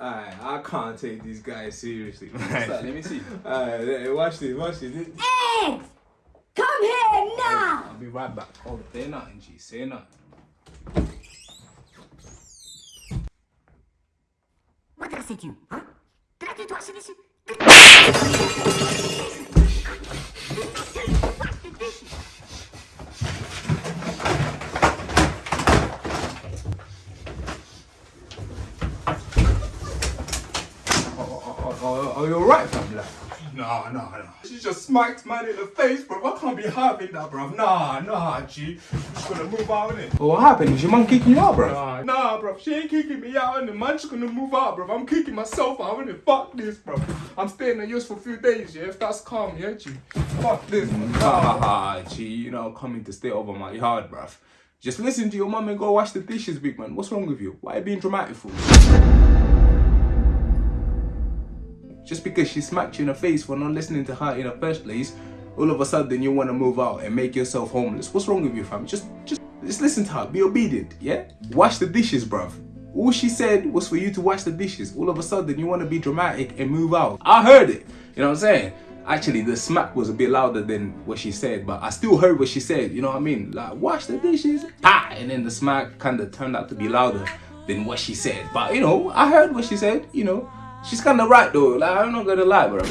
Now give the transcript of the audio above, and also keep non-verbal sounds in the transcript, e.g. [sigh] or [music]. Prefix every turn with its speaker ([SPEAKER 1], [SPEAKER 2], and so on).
[SPEAKER 1] Alright, I can't take these guys seriously. [laughs]
[SPEAKER 2] What's that? Let me see.
[SPEAKER 1] Alright, watch this, watch this.
[SPEAKER 3] Eggs! Come here now!
[SPEAKER 2] I'll be right back. Hold on. Say nothing, G. Say nothing.
[SPEAKER 3] M'adressais-tu, hein Traite-toi, c'est des...
[SPEAKER 2] Oh, oh, oh, you're right, fam. Like, nah, nah, nah. She just smacked man in the face, bro. I can't be having that, bro. Nah, nah, G. I'm just gonna move out, innit? Well, what happened? Is your mum kicking you out, bro? Nah, nah, bro. She ain't kicking me out, and the man just gonna move out, bro. I'm kicking myself out, innit? Fuck this, bro. I'm staying at yours for a few days, yeah? If that's calm, yeah, G? Fuck this, man. Ha ha ha, G. You know, coming to stay over my yard, bro. Just listen to your mum and go wash the dishes, big man. What's wrong with you? Why are you being dramatic for? Just because she smacked you in the face for not listening to her in the first place, all of a sudden you want to move out and make yourself homeless. What's wrong with you, fam? Just, just, just listen to her. Be obedient, yeah? Wash the dishes, bruv. All she said was for you to wash the dishes. All of a sudden you want to be dramatic and move out. I heard it. You know what I'm saying? Actually, the smack was a bit louder than what she said, but I still heard what she said. You know what I mean? Like, wash the dishes, ah, and then the smack kind of turned out to be louder than what she said. But you know, I heard what she said. You know, she's kind of right though. Like, I'm not gonna lie, bro.